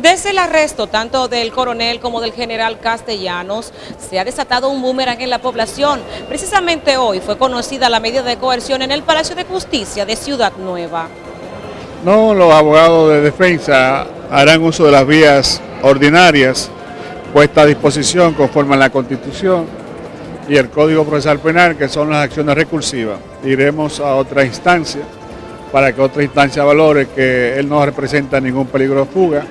Desde el arresto tanto del coronel como del general Castellanos, se ha desatado un boomerang en la población. Precisamente hoy fue conocida la medida de coerción en el Palacio de Justicia de Ciudad Nueva. No, los abogados de defensa harán uso de las vías ordinarias puestas a disposición conforme a la Constitución y el Código Procesal Penal, que son las acciones recursivas. Iremos a otra instancia para que otra instancia valore que él no representa ningún peligro de fuga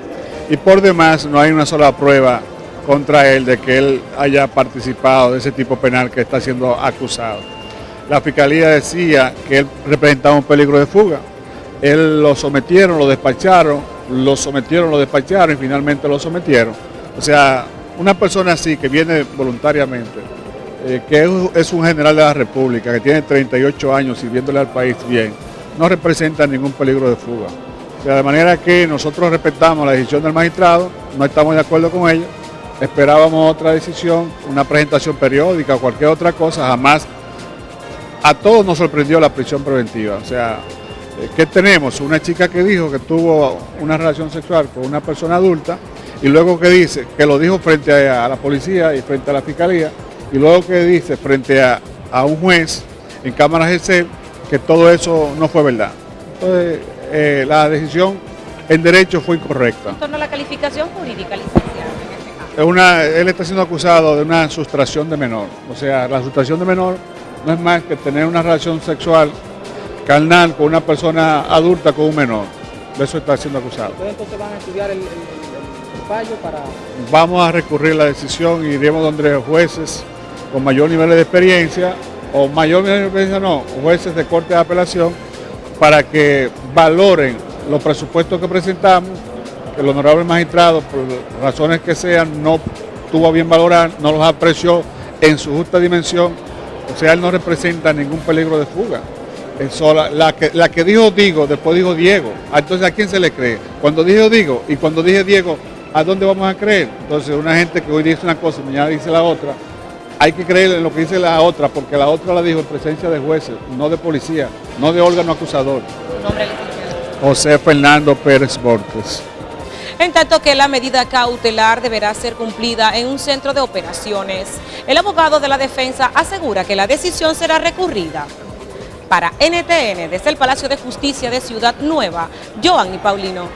y por demás no hay una sola prueba contra él de que él haya participado de ese tipo penal que está siendo acusado. La fiscalía decía que él representaba un peligro de fuga. Él lo sometieron, lo despacharon, lo sometieron, lo despacharon y finalmente lo sometieron. O sea, una persona así que viene voluntariamente, eh, que es un general de la República, que tiene 38 años sirviéndole al país bien, no representa ningún peligro de fuga de manera que nosotros respetamos la decisión del magistrado, no estamos de acuerdo con ella, esperábamos otra decisión, una presentación periódica o cualquier otra cosa, jamás a todos nos sorprendió la prisión preventiva. O sea, eh, ¿qué tenemos? Una chica que dijo que tuvo una relación sexual con una persona adulta y luego que dice, que lo dijo frente a, la policía y frente a la fiscalía, y luego que dice frente a, un juez en cámaras de que todo eso no fue verdad. Entonces, eh, la decisión en derecho fue incorrecta. En torno a la calificación jurídica, licenciado, Es una, él está siendo acusado de una sustracción de menor. O sea, la sustracción de menor no es más que tener una relación sexual carnal con una persona adulta con un menor. De eso está siendo acusado. entonces van a estudiar el, fallo para...? Vamos a recurrir la decisión y iremos donde jueces con mayor nivel de experiencia, o mayor nivel de experiencia no, jueces de corte de apelación, para que valoren los presupuestos que presentamos, que el honorable magistrado, por razones que sean, no tuvo bien valorar, no los apreció en su justa dimensión, o sea, él no representa ningún peligro de fuga. la, que, la que dijo Digo, después dijo Diego. Ah, entonces, ¿a quién se le cree? Cuando dijo Digo y cuando dije Diego, ¿a dónde vamos a creer? Entonces, una gente que hoy dice una cosa y mañana dice la otra, hay que creer en lo que dice la otra, porque la otra la dijo en presencia de jueces, no de policía, no de órgano acusador. José Fernando Pérez Borges. En tanto que la medida cautelar deberá ser cumplida en un centro de operaciones, el abogado de la defensa asegura que la decisión será recurrida. Para NTN, desde el Palacio de Justicia de Ciudad Nueva, Joan y Paulino.